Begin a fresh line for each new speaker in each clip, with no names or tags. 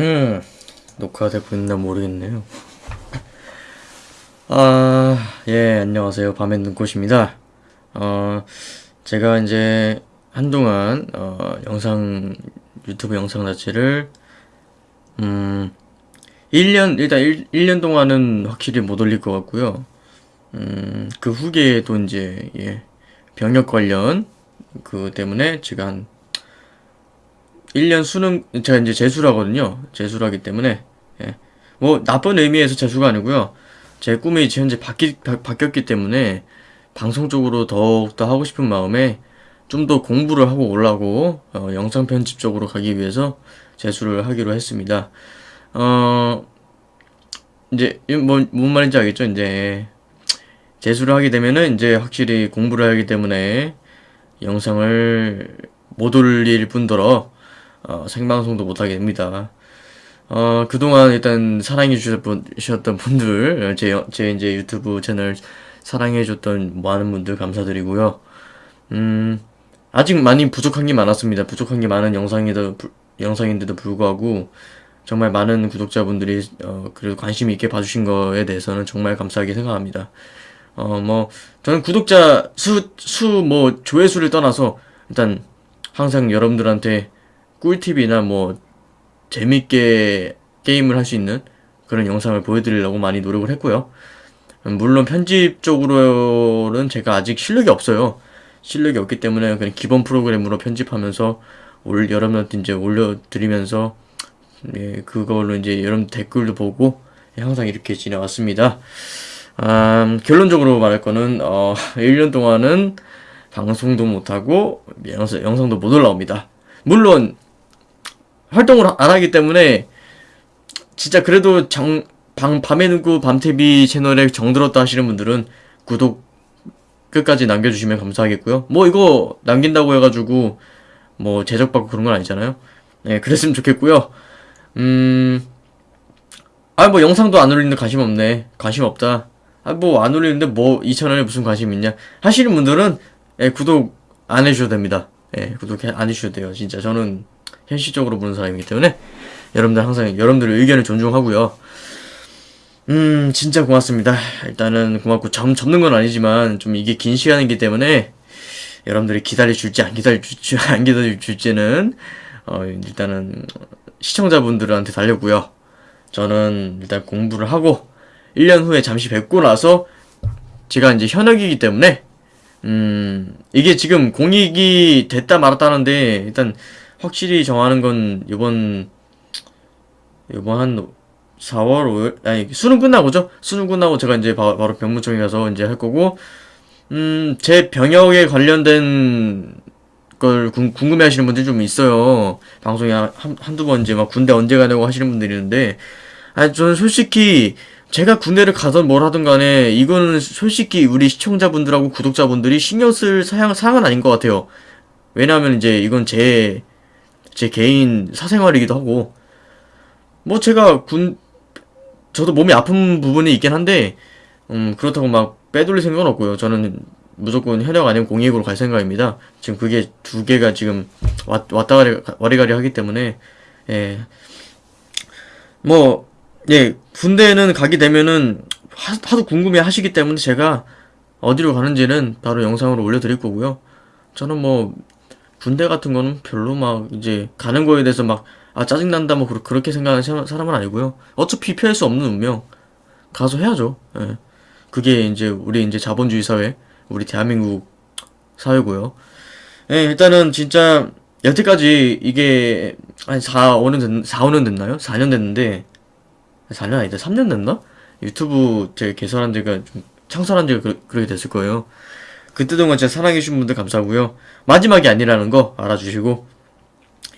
음, 녹화되고 있나 모르겠네요. 아, 예, 안녕하세요. 밤의 눈꽃입니다. 어, 제가 이제 한동안, 어, 영상, 유튜브 영상 자체를, 음, 1년, 일단 1, 1년 동안은 확실히 못 올릴 것 같고요. 음, 그 후기에도 이제, 예, 병역 관련, 그 때문에 제가 한 1년 수능 제가 이제 재수라거든요. 재수라기 때문에 예. 뭐 나쁜 의미에서 재수가 아니고요. 제 꿈이 현재 바뀌, 바, 바뀌었기 때문에 방송 쪽으로 더욱더 하고 싶은 마음에 좀 더 공부를 하고 올라고 어, 영상 편집 쪽으로 가기 위해서 재수를 하기로 했습니다. 어 이제 뭐, 뭔 말인지 알겠죠? 이제 재수를 하게 되면은 이제 확실히 공부를 하기 때문에 영상을 못 올릴 뿐더러 어, 생방송도 못하게 됩니다. 어, 그동안 일단 사랑해 주셨던 분들, 제, 제 이제 유튜브 채널 사랑해 줬던 많은 분들 감사드리고요. 음, 아직 많이 부족한 게 많았습니다. 부족한 게 많은 영상에도, 부, 영상인데도 불구하고, 정말 많은 구독자분들이, 어, 그래도 관심 있게 봐주신 거에 대해서는 정말 감사하게 생각합니다. 어, 뭐, 저는 구독자 수, 수, 뭐, 조회수를 떠나서, 일단, 항상 여러분들한테 꿀팁이나 뭐 재밌게 게임을 할 수 있는 그런 영상을 보여드리려고 많이 노력을 했고요. 물론 편집 쪽으로는 제가 아직 실력이 없어요. 실력이 없기 때문에 그냥 기본 프로그램으로 편집하면서 올 여러분한테 이제 올려드리면서 예, 그걸로 이제 여러분 댓글도 보고 항상 이렇게 지내왔습니다. 음, 결론적으로 말할 거는 어, 1년 동안은 방송도 못하고 영상, 영상도 못 올라옵니다. 물론 활동을 안 하기 때문에 진짜 그래도 정, 방, 밤의 눈구 밤TV 채널에 정들었다 하시는 분들은 구독 끝까지 남겨주시면 감사하겠고요. 뭐 이거 남긴다고 해가지고 뭐 제적받고 그런 건 아니잖아요. 네, 그랬으면 좋겠고요. 음, 아 뭐 영상도 안 올리는데 관심 없네. 관심 없다. 아 뭐 안 올리는데 뭐 2천원에 무슨 관심 있냐 하시는 분들은 예, 구독 안 해주셔도 됩니다. 예, 구독 안 해주셔도 돼요. 진짜 저는 현실적으로 보는 사람이기 때문에 여러분들 항상 여러분들의 의견을 존중하고요. 음 진짜 고맙습니다. 일단은 고맙고 점 접는 건 아니지만 좀 이게 긴 시간이기 때문에 여러분들이 기다려 줄지 안 기다려 줄지 안 기다려 줄지는 어 일단은 시청자분들한테 달렸고요. 저는 일단 공부를 하고 1년 후에 잠시 뵙고 나서 제가 이제 현역이기 때문에 음 이게 지금 공익이 됐다 말았다는데 일단 확실히 정하는 건 이번 이번 한 4월 5일 아니 수능 끝나고죠? 수능 끝나고 제가 이제 바, 로 병무청에 가서 이제 할 거고 음 제 병역에 관련된 걸 궁, 궁금해 하시는 분들이 좀 있어요. 방송에 한, 한두 번 이제 막 군대 언제 가냐고 하시는 분들이 있는데 아니 저는 솔직히 제가 군대를 가든 뭘 하든 간에 이거는 솔직히 우리 시청자분들하고 구독자분들이 신경 쓸 사양, 사항은 아닌 것 같아요. 왜냐하면 이제 이건 제 제 개인 사생활이기도 하고 뭐 제가 군 저도 몸이 아픈 부분이 있긴 한데 음 그렇다고 막 빼돌릴 생각은 없고요. 저는 무조건 현역 아니면 공익으로 갈 생각입니다. 지금 그게 두 개가 지금 왔, 왔다 가리, 와리가리 하기 때문에 예. 뭐 예, 군대는 가게 되면은 하, 하도 궁금해 하시기 때문에 제가 어디로 가는지는 바로 영상으로 올려드릴 거고요. 저는 뭐 군대 같은 거는 별로 막 이제 가는 거에 대해서 막 아 짜증난다 뭐 그렇게 생각하는 사람은 아니고요. 어차피 피할 수 없는 운명 가서 해야죠. 예. 그게 이제 우리 이제 자본주의 사회, 우리 대한민국 사회고요. 예, 일단은 진짜 여태까지 이게 한 4, 5년 됐, 4, 5년 됐나요? 4년 됐는데 4년 아니다. 3년 됐나? 유튜브 제가 개설한 지가 좀 창설한 지가 그, 그렇게 됐을 거예요. 그때 동안 제가 사랑해주신 분들 감사하고요. 마지막이 아니라는 거 알아주시고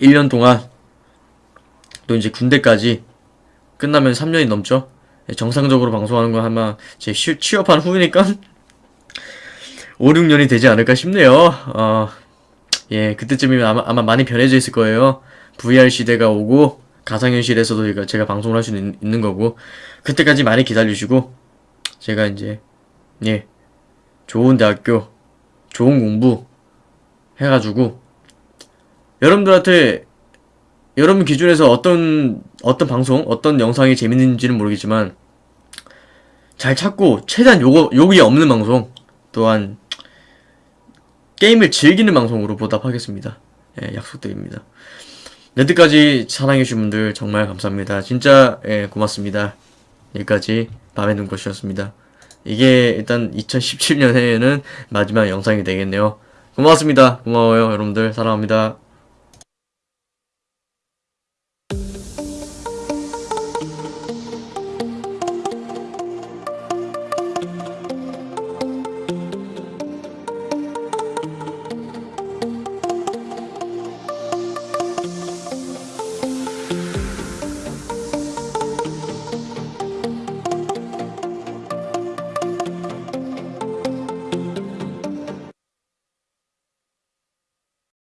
1년 동안 또 이제 군대까지 끝나면 3년이 넘죠. 예, 정상적으로 방송하는 건 아마 제 취업한 후니까 5, 6년이 되지 않을까 싶네요. 어, 예, 그때쯤이면 아마, 아마 많이 변해져 있을 거예요. VR 시대가 오고 가상현실에서도 제가 방송을 할 수 있는 거고 그때까지 많이 기다려주시고 제가 이제 예 좋은 대학교, 좋은 공부 해가지고 여러분들한테 여러분 기준에서 어떤 어떤 방송, 어떤 영상이 재밌는지는 모르겠지만 잘 찾고 최대한 요거 욕이 없는 방송 또한 게임을 즐기는 방송으로 보답하겠습니다. 예, 약속드립니다. 여태까지 사랑해주신 분들 정말 감사합니다. 진짜 예, 고맙습니다. 여기까지 밤의 눈꽃이었습니다. 이게 일단 2017년에는 마지막 영상이 되겠네요. 고맙습니다. 고마워요 여러분들 사랑합니다.